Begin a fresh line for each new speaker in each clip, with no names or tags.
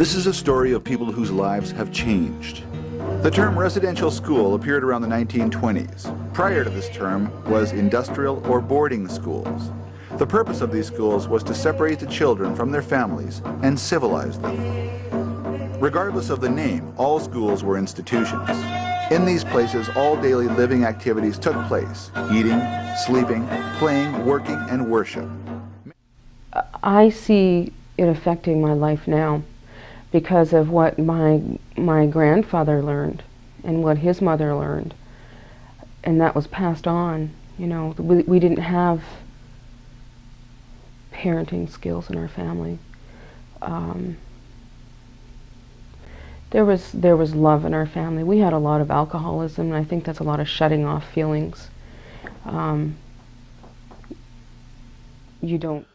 This is a story of people whose lives have changed. The term residential school appeared around the 1920s. Prior to this term was industrial or boarding schools. The purpose of these schools was to separate the children from their families and civilize them. Regardless of the name, all schools were institutions. In these places, all daily living activities took place, eating, sleeping, playing, working, and worship.
I see it affecting my life now because of what my, my grandfather learned and what his mother learned. And that was passed on. You know, we, we didn't have parenting skills in our family. Um, there was there was love in our family. We had a lot of alcoholism, and I think that's a lot of shutting off feelings. Um, you don't.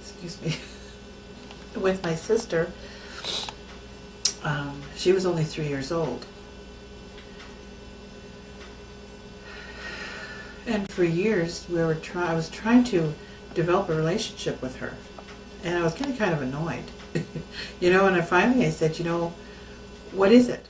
Excuse me. With my sister, um, she was only three years old. And for years, we were try I was trying to develop a relationship with her. And I was getting kind of annoyed. you know, and I finally I said, you know, what is it?